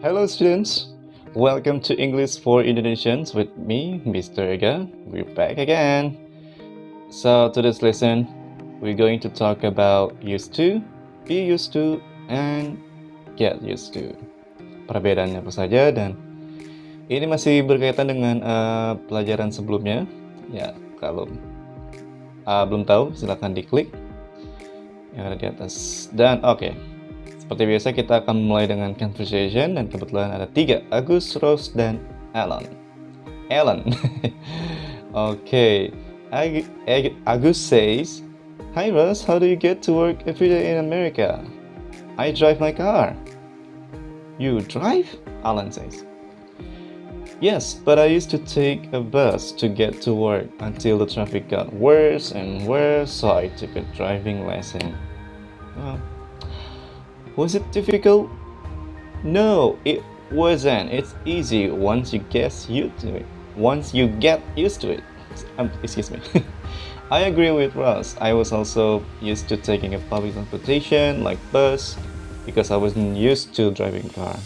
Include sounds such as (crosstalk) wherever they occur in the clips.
Hello students, welcome to English for Indonesians with me, Mr. Ega. We're back again. So today's lesson, we're going to talk about used to, be used to, and get used to. Perbedaannya apa saja dan ini masih berkaitan dengan uh, pelajaran sebelumnya. Ya, kalau uh, belum tahu silahkan diklik yang ada di atas. Dan oke, okay. Seperti biasa kita akan mulai dengan conversation dan kebetulan ada tiga, Agus, Rose, dan Alan. Alan. (laughs) okay. Ag Ag Agus says, Hi Rose, how do you get to work every day in America? I drive my car. You drive? Alan says. Yes, but I used to take a bus to get to work until the traffic got worse and worse, so I took a driving lesson. Well, was it difficult? No, it wasn't. It's easy once you get used to it. Once you get used to it. Um, excuse me. (laughs) I agree with Ross. I was also used to taking a public transportation like bus because I wasn't used to driving car.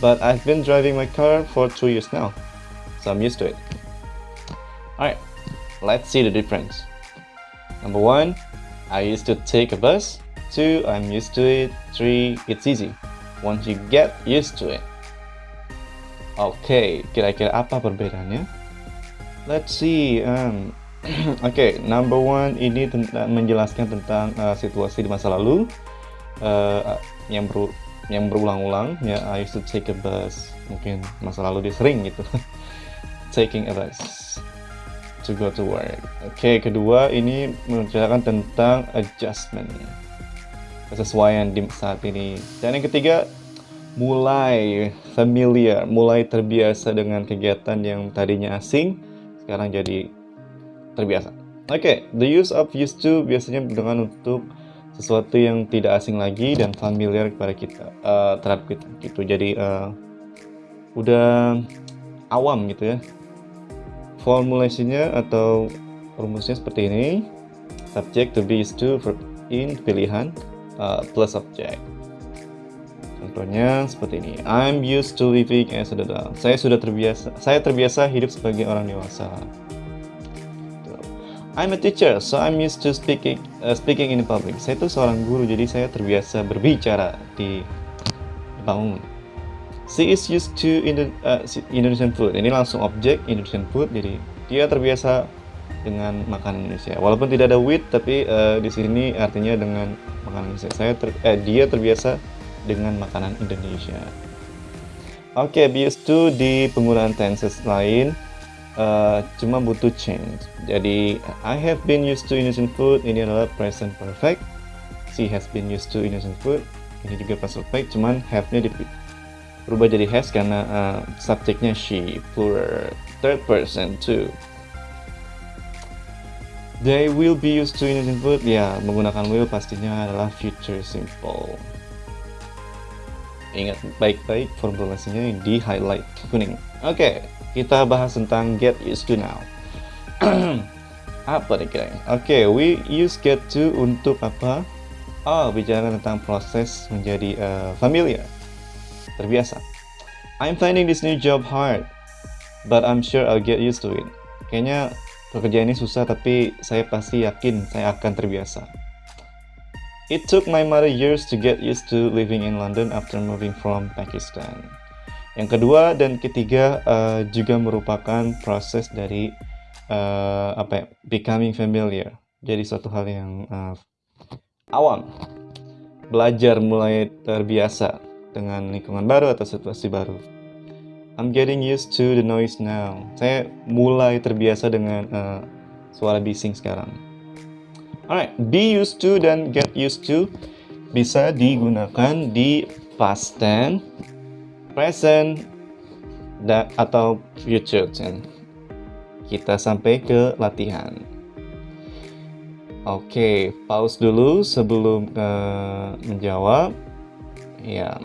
But I've been driving my car for two years now, so I'm used to it. Alright, let's see the difference. Number one, I used to take a bus 2. I'm used to it. 3. It's easy. Once you get used to it. Oke, okay, kira-kira apa perbedaannya? Let's see. Um, Oke, (clears throat) okay, number one ini tentang menjelaskan tentang uh, situasi di masa lalu uh, yang ber yang berulang-ulang. Ya, I used to take a bus. Mungkin masa lalu dia sering gitu. (laughs) Taking a bus to go to work. Oke, okay, kedua ini menceritakan tentang adjustment kesesuaian di saat ini. Dan yang ketiga, mulai familiar, mulai terbiasa dengan kegiatan yang tadinya asing, sekarang jadi terbiasa. Oke, okay, the use of used to biasanya dengan untuk sesuatu yang tidak asing lagi dan familiar kepada kita, uh, terhadap kita gitu. Jadi uh, udah awam gitu ya. Formulasinya atau rumusnya seperti ini. Subject to be used to in pilihan uh, plus object. Contohnya seperti ini. I'm used to living as an adult. Saya sudah terbiasa. Saya terbiasa hidup sebagai orang dewasa. I'm a teacher, so I'm used to speaking uh, speaking in public. Saya itu seorang guru, jadi saya terbiasa berbicara di bangun. She is used to Indo uh, Indonesian food. Ini langsung objek Indonesian food, jadi dia terbiasa dengan makanan Indonesia. Walaupun tidak ada with, tapi uh, di sini artinya dengan makanan Indonesia. Saya ter, eh, dia terbiasa dengan makanan Indonesia. Oke, okay, used to di penggunaan tenses lain uh, cuma butuh change. Jadi I have been used to Indonesian food ini adalah present perfect. She has been used to Indonesian food ini juga past perfect, cuman have-nya berubah jadi has karena uh, subjeknya she, plural, third person too. They will be used to Indonesian food. Ya, menggunakan will pastinya adalah future simple. Ingat baik-baik formulasinya di highlight kuning. Oke, okay, kita bahas tentang get used to now. (clears throat) apa nih kira Oke, okay, we use get to untuk apa? Oh, bicara tentang proses menjadi uh, familiar, terbiasa. I'm finding this new job hard, but I'm sure I'll get used to it. Kayaknya Pekerjaan ini susah tapi saya pasti yakin saya akan terbiasa. It took my mother years to get used to living in London after moving from Pakistan. Yang kedua dan ketiga uh, juga merupakan proses dari uh, apa ya, becoming familiar. Jadi suatu hal yang uh, awam. Belajar mulai terbiasa dengan lingkungan baru atau situasi baru. I'm getting used to the noise now. Saya mulai terbiasa dengan uh, suara bising sekarang. Alright, be used to dan get used to bisa digunakan di past tense, present, dan atau future tense. Kita sampai ke latihan. Oke, okay, pause dulu sebelum uh, menjawab. Ya,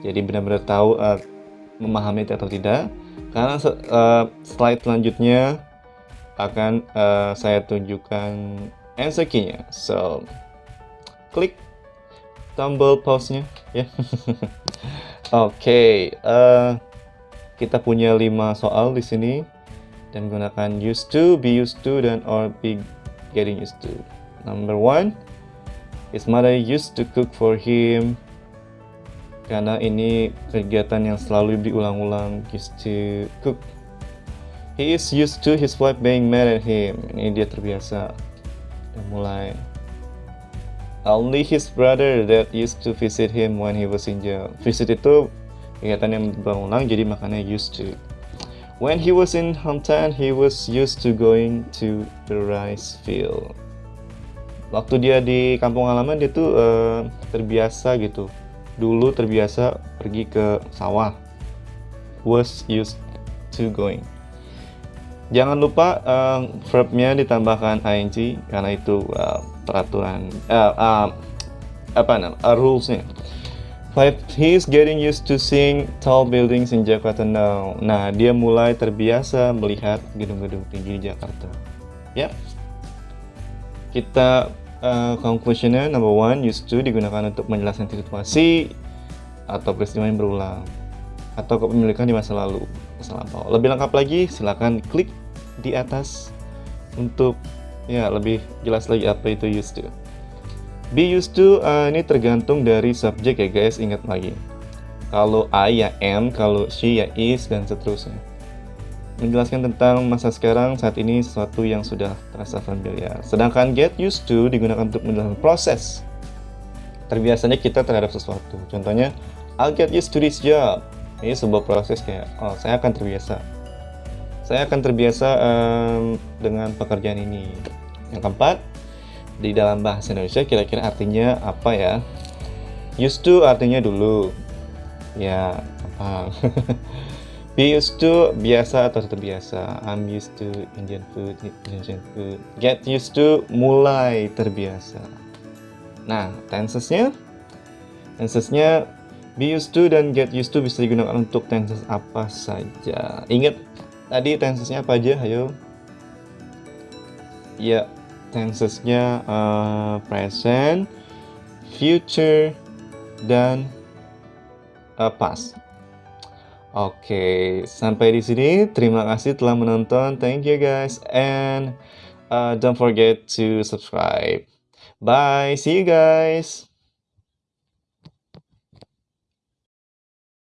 jadi benar-benar tahu uh, memahami atau tidak karena uh, slide selanjutnya akan uh, saya tunjukkan answer key-nya so klik tombol pause-nya ya (laughs) Oke, uh, kita punya lima soal di sini dan gunakan used to, be used to, dan or be getting used to. Number one, his mother used to cook for him. Karena ini kegiatan yang selalu diulang-ulang, used to cook. He is used to his wife being mad at him. Ini dia terbiasa. Dan mulai Only his brother that used to visit him when he was in jail. Visit itu kegiatan yang berulang jadi makanya used to. When he was in hometown, he was used to going to the rice field. Waktu dia di kampung halaman dia tuh uh, terbiasa gitu. Dulu terbiasa pergi ke sawah. Was used to going. Jangan lupa uh, verbnya ditambahkan ing karena itu uh, peraturan uh, uh, apa namanya uh, rulesnya. Five, he is getting used to seeing tall buildings in Jakarta now. Nah, dia mulai terbiasa melihat gedung-gedung tinggi di Jakarta. Ya, kita uh, conclusionnya number one, used to digunakan untuk menjelaskan situasi atau peristiwa yang berulang atau kepemilikan di masa lalu, masa lampau. Lebih lengkap lagi, silakan klik di atas untuk ya lebih jelas lagi apa itu used to. Be used to uh, ini tergantung dari subjek ya guys, ingat lagi. Kalau I ya am, kalau she ya is, dan seterusnya. Menjelaskan tentang masa sekarang saat ini sesuatu yang sudah terasa familiar. Sedangkan get used to digunakan untuk menjelaskan proses. Terbiasanya kita terhadap sesuatu. Contohnya, I'll get used to this job. Ini sebuah proses kayak, oh saya akan terbiasa saya akan terbiasa um, dengan pekerjaan ini. Yang keempat, di dalam bahasa Indonesia kira-kira artinya apa ya? Used to artinya dulu. Ya, apa? (laughs) Be used to biasa atau terbiasa. I'm used to Indian food, Indonesian food. Get used to mulai terbiasa. Nah, tensesnya tensesnya be used to dan get used to bisa digunakan untuk tenses apa saja. Ingat Tadi tensesnya apa aja? Ayo. Ya, tensesnya uh, present, future, dan uh, past. Oke, sampai di sini. Terima kasih telah menonton. Thank you guys and uh, don't forget to subscribe. Bye. See you guys.